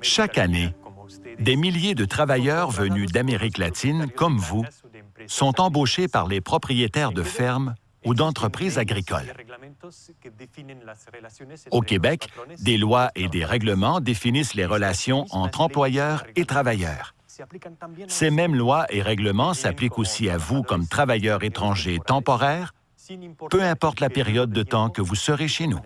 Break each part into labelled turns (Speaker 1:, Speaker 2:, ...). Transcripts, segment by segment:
Speaker 1: Chaque année, des milliers de travailleurs venus d'Amérique latine, comme vous, sont embauchés par les propriétaires de fermes ou d'entreprises agricoles. Au Québec, des lois et des règlements définissent les relations entre employeurs et travailleurs. Ces mêmes lois et règlements s'appliquent aussi à vous comme travailleurs étrangers temporaires, peu importe la période de temps que vous serez chez nous.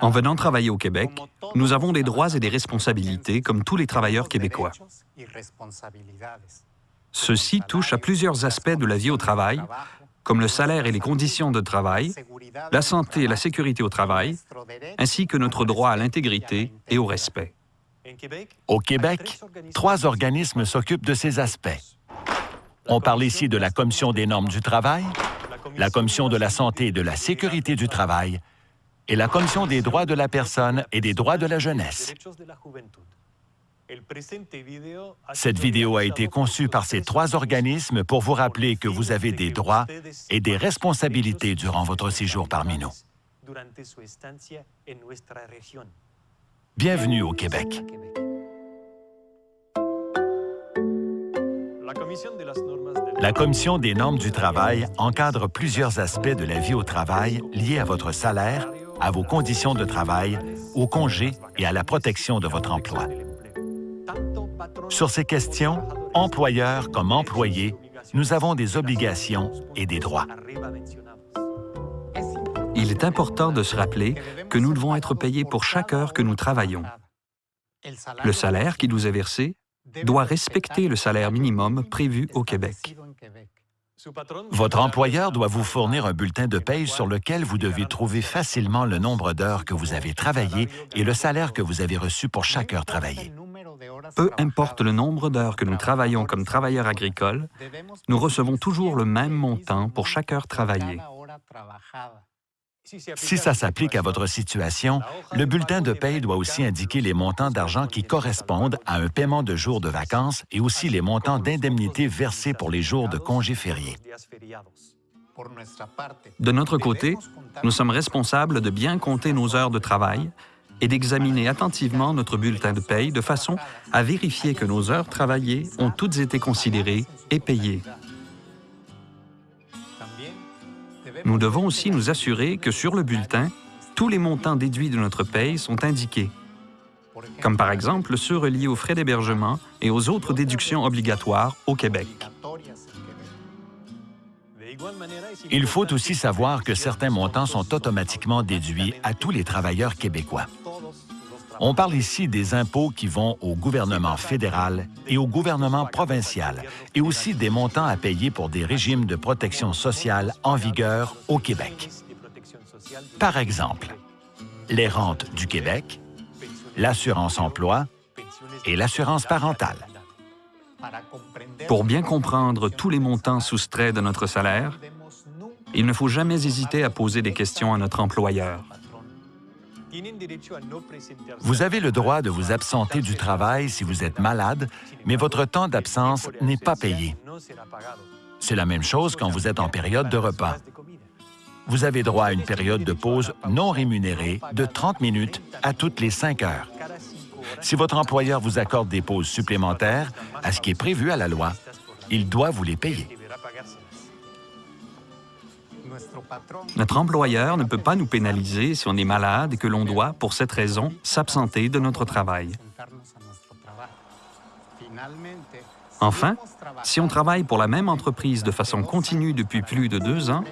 Speaker 2: En venant travailler au Québec, nous avons des droits et des responsabilités comme tous les travailleurs québécois. Ceci touche à plusieurs aspects de la vie au travail, comme le salaire et les conditions de travail, la santé et la sécurité au travail, ainsi que notre droit à l'intégrité et au respect.
Speaker 1: Au Québec, trois organismes s'occupent de ces aspects. On parle ici de la Commission des normes du travail, la Commission de la santé et de la sécurité du travail et la Commission des droits de la personne et des droits de la jeunesse. Cette vidéo a été conçue par ces trois organismes pour vous rappeler que vous avez des droits et des responsabilités durant votre séjour parmi nous. Bienvenue au Québec. La Commission des normes du travail encadre plusieurs aspects de la vie au travail liés à votre salaire, à vos conditions de travail, au congé et à la protection de votre emploi. Sur ces questions, employeurs comme employés, nous avons des obligations et des droits.
Speaker 2: Il est important de se rappeler que nous devons être payés pour chaque heure que nous travaillons. Le salaire qui nous est versé doit respecter le salaire minimum prévu au Québec.
Speaker 1: Votre employeur doit vous fournir un bulletin de paye sur lequel vous devez trouver facilement le nombre d'heures que vous avez travaillé et le salaire que vous avez reçu pour chaque heure travaillée.
Speaker 2: Peu importe le nombre d'heures que nous travaillons comme travailleurs agricoles, nous recevons toujours le même montant pour chaque heure travaillée.
Speaker 1: Si ça s'applique à votre situation, le bulletin de paye doit aussi indiquer les montants d'argent qui correspondent à un paiement de jours de vacances et aussi les montants d'indemnités versés pour les jours de congés fériés.
Speaker 2: De notre côté, nous sommes responsables de bien compter nos heures de travail et d'examiner attentivement notre bulletin de paye de façon à vérifier que nos heures travaillées ont toutes été considérées et payées. Nous devons aussi nous assurer que sur le bulletin, tous les montants déduits de notre paye sont indiqués, comme par exemple ceux reliés aux frais d'hébergement et aux autres déductions obligatoires au Québec.
Speaker 1: Il faut aussi savoir que certains montants sont automatiquement déduits à tous les travailleurs québécois. On parle ici des impôts qui vont au gouvernement fédéral et au gouvernement provincial, et aussi des montants à payer pour des régimes de protection sociale en vigueur au Québec. Par exemple, les rentes du Québec, l'assurance emploi et l'assurance parentale.
Speaker 2: Pour bien comprendre tous les montants soustraits de notre salaire, il ne faut jamais hésiter à poser des questions à notre employeur.
Speaker 1: Vous avez le droit de vous absenter du travail si vous êtes malade, mais votre temps d'absence n'est pas payé. C'est la même chose quand vous êtes en période de repas. Vous avez droit à une période de pause non rémunérée de 30 minutes à toutes les 5 heures. Si votre employeur vous accorde des pauses supplémentaires à ce qui est prévu à la loi, il doit vous les payer.
Speaker 2: Notre employeur ne peut pas nous pénaliser si on est malade et que l'on doit, pour cette raison, s'absenter de notre travail. Enfin, si on travaille pour la même entreprise de façon continue depuis plus de deux ans,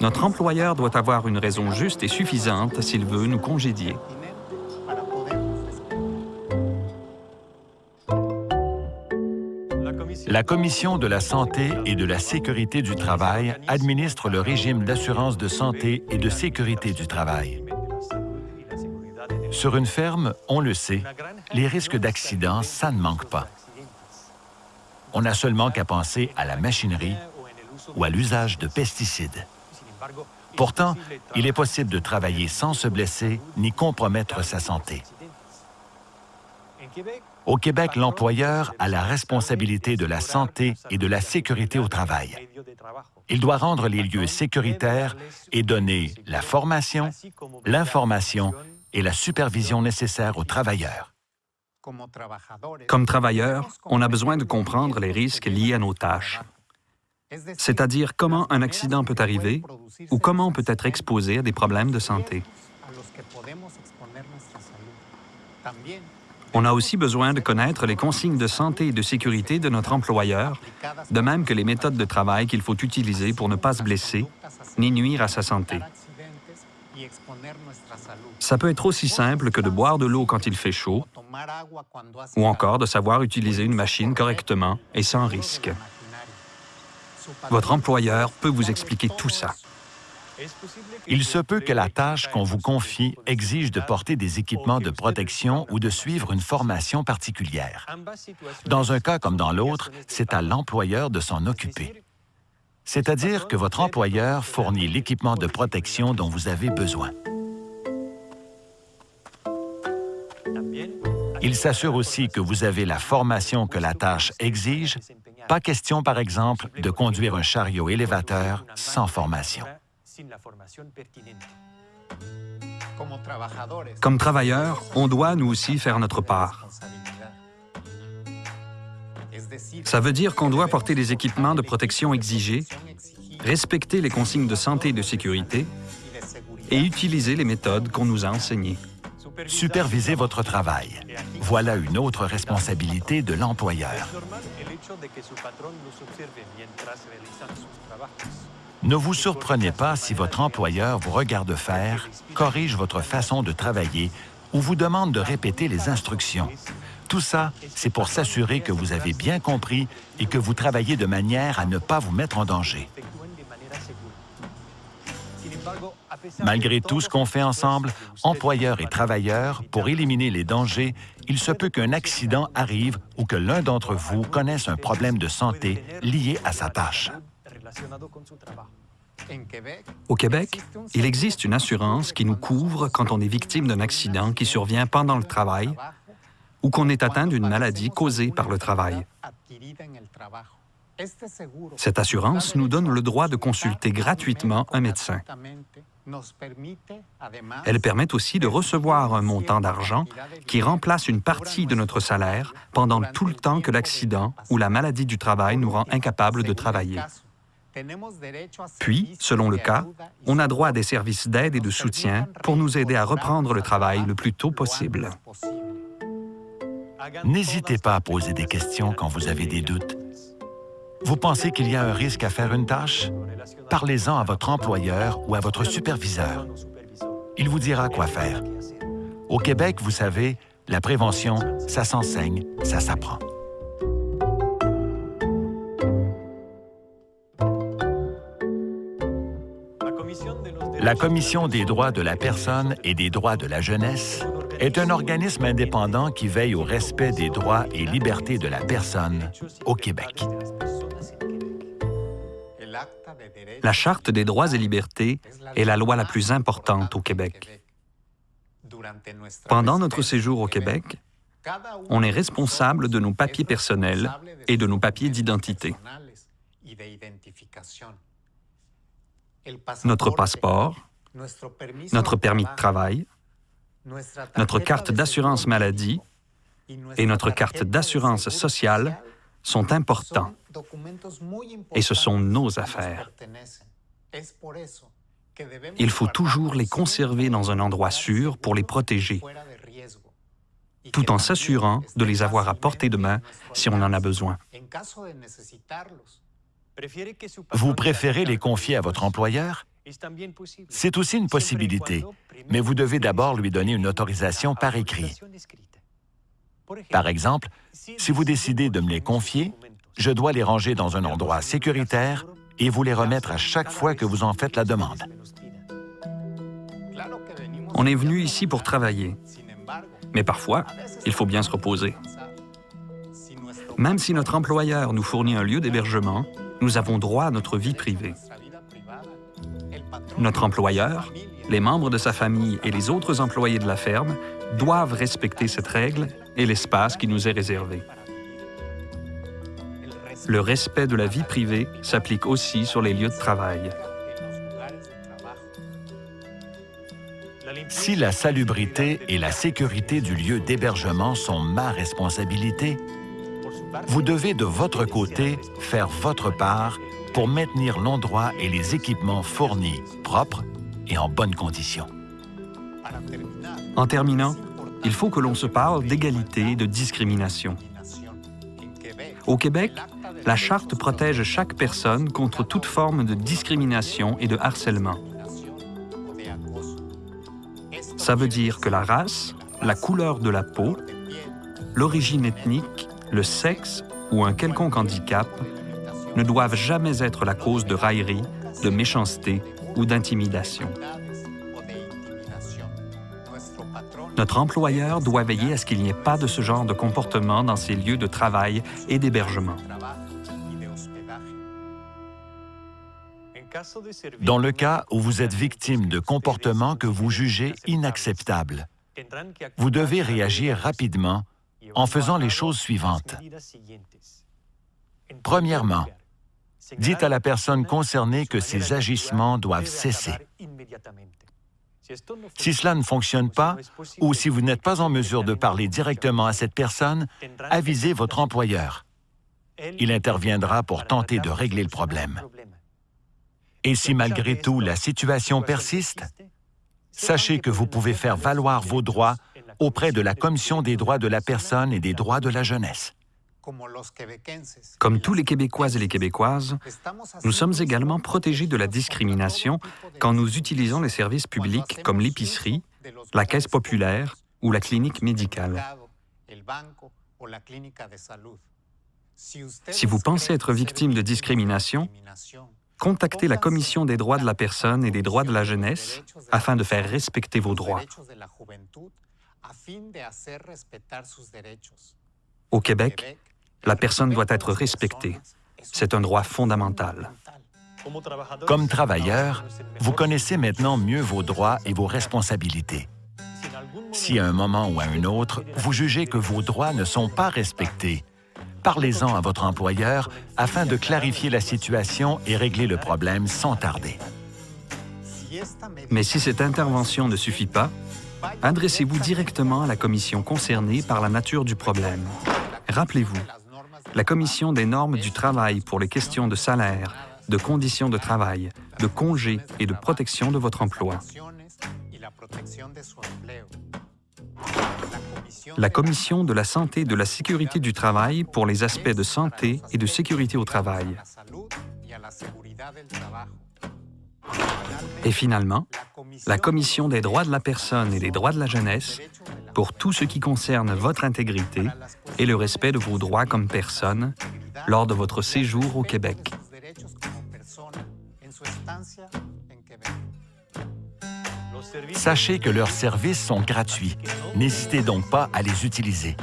Speaker 2: notre employeur doit avoir une raison juste et suffisante s'il veut nous congédier.
Speaker 1: La Commission de la santé et de la sécurité du travail administre le régime d'assurance de santé et de sécurité du travail. Sur une ferme, on le sait, les risques d'accident, ça ne manque pas. On n'a seulement qu'à penser à la machinerie ou à l'usage de pesticides. Pourtant, il est possible de travailler sans se blesser ni compromettre sa santé. Au Québec, l'employeur a la responsabilité de la santé et de la sécurité au travail. Il doit rendre les lieux sécuritaires et donner la formation, l'information et la supervision nécessaires aux travailleurs.
Speaker 2: Comme travailleurs, on a besoin de comprendre les risques liés à nos tâches, c'est-à-dire comment un accident peut arriver ou comment on peut être exposé à des problèmes de santé. On a aussi besoin de connaître les consignes de santé et de sécurité de notre employeur, de même que les méthodes de travail qu'il faut utiliser pour ne pas se blesser ni nuire à sa santé. Ça peut être aussi simple que de boire de l'eau quand il fait chaud ou encore de savoir utiliser une machine correctement et sans risque. Votre employeur peut vous expliquer tout ça.
Speaker 1: Il se peut que la tâche qu'on vous confie exige de porter des équipements de protection ou de suivre une formation particulière. Dans un cas comme dans l'autre, c'est à l'employeur de s'en occuper. C'est-à-dire que votre employeur fournit l'équipement de protection dont vous avez besoin. Il s'assure aussi que vous avez la formation que la tâche exige. Pas question, par exemple, de conduire un chariot élévateur sans formation.
Speaker 2: Comme travailleurs, on doit nous aussi faire notre part. Ça veut dire qu'on doit porter les équipements de protection exigés, respecter les consignes de santé et de sécurité et utiliser les méthodes qu'on nous a enseignées.
Speaker 1: Superviser votre travail. Voilà une autre responsabilité de l'employeur. Ne vous surprenez pas si votre employeur vous regarde faire, corrige votre façon de travailler ou vous demande de répéter les instructions. Tout ça, c'est pour s'assurer que vous avez bien compris et que vous travaillez de manière à ne pas vous mettre en danger. Malgré tout ce qu'on fait ensemble, employeurs et travailleurs, pour éliminer les dangers, il se peut qu'un accident arrive ou que l'un d'entre vous connaisse un problème de santé lié à sa tâche.
Speaker 2: Au Québec, il existe une assurance qui nous couvre quand on est victime d'un accident qui survient pendant le travail ou qu'on est atteint d'une maladie causée par le travail. Cette assurance nous donne le droit de consulter gratuitement un médecin. Elle permet aussi de recevoir un montant d'argent qui remplace une partie de notre salaire pendant tout le temps que l'accident ou la maladie du travail nous rend incapables de travailler. Puis, selon le cas, on a droit à des services d'aide et de soutien pour nous aider à reprendre le travail le plus tôt possible.
Speaker 1: N'hésitez pas à poser des questions quand vous avez des doutes. Vous pensez qu'il y a un risque à faire une tâche? Parlez-en à votre employeur ou à votre superviseur. Il vous dira quoi faire. Au Québec, vous savez, la prévention, ça s'enseigne, ça s'apprend. La Commission des droits de la personne et des droits de la jeunesse est un organisme indépendant qui veille au respect des droits et libertés de la personne au Québec.
Speaker 2: La Charte des droits et libertés est la loi la plus importante au Québec. Pendant notre séjour au Québec, on est responsable de nos papiers personnels et de nos papiers d'identité. Notre passeport, notre permis de travail, notre carte d'assurance maladie et notre carte d'assurance sociale sont importants et ce sont nos affaires. Il faut toujours les conserver dans un endroit sûr pour les protéger, tout en s'assurant de les avoir à portée de main si on en a besoin.
Speaker 1: Vous préférez les confier à votre employeur? C'est aussi une possibilité, mais vous devez d'abord lui donner une autorisation par écrit. Par exemple, si vous décidez de me les confier, je dois les ranger dans un endroit sécuritaire et vous les remettre à chaque fois que vous en faites la demande.
Speaker 2: On est venu ici pour travailler, mais parfois, il faut bien se reposer. Même si notre employeur nous fournit un lieu d'hébergement, nous avons droit à notre vie privée. Notre employeur, les membres de sa famille et les autres employés de la ferme doivent respecter cette règle et l'espace qui nous est réservé. Le respect de la vie privée s'applique aussi sur les lieux de travail.
Speaker 1: Si la salubrité et la sécurité du lieu d'hébergement sont ma responsabilité, vous devez de votre côté faire votre part pour maintenir l'endroit et les équipements fournis propres et en bonnes conditions.
Speaker 2: En terminant, il faut que l'on se parle d'égalité et de discrimination. Au Québec, la Charte protège chaque personne contre toute forme de discrimination et de harcèlement. Ça veut dire que la race, la couleur de la peau, l'origine ethnique, le sexe ou un quelconque handicap ne doivent jamais être la cause de raillerie, de méchanceté ou d'intimidation. Notre employeur doit veiller à ce qu'il n'y ait pas de ce genre de comportement dans ses lieux de travail et d'hébergement.
Speaker 1: Dans le cas où vous êtes victime de comportements que vous jugez inacceptables, vous devez réagir rapidement en faisant les choses suivantes. Premièrement, dites à la personne concernée que ses agissements doivent cesser. Si cela ne fonctionne pas, ou si vous n'êtes pas en mesure de parler directement à cette personne, avisez votre employeur. Il interviendra pour tenter de régler le problème. Et si malgré tout la situation persiste, sachez que vous pouvez faire valoir vos droits auprès de la Commission des droits de la personne et des droits de la jeunesse.
Speaker 2: Comme tous les Québécois et les Québécoises, nous sommes également protégés de la discrimination quand nous utilisons les services publics comme l'épicerie, la caisse populaire ou la clinique médicale. Si vous pensez être victime de discrimination, contactez la Commission des droits de la personne et des droits de la jeunesse afin de faire respecter vos droits. Au Québec, la personne doit être respectée. C'est un droit fondamental.
Speaker 1: Comme travailleur, vous connaissez maintenant mieux vos droits et vos responsabilités. Si à un moment ou à un autre, vous jugez que vos droits ne sont pas respectés, parlez-en à votre employeur afin de clarifier la situation et régler le problème sans tarder.
Speaker 2: Mais si cette intervention ne suffit pas, adressez-vous directement à la commission concernée par la nature du problème. Rappelez-vous, la Commission des normes du travail pour les questions de salaire, de conditions de travail, de congés et de protection de votre emploi. La Commission de la santé et de la sécurité du travail pour les aspects de santé et de sécurité au travail. Et finalement, la Commission des droits de la personne et des droits de la jeunesse pour tout ce qui concerne votre intégrité et le respect de vos droits comme personne lors de votre séjour au Québec.
Speaker 1: Sachez que leurs services sont gratuits. N'hésitez donc pas à les utiliser.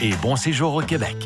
Speaker 1: Et bon séjour au Québec.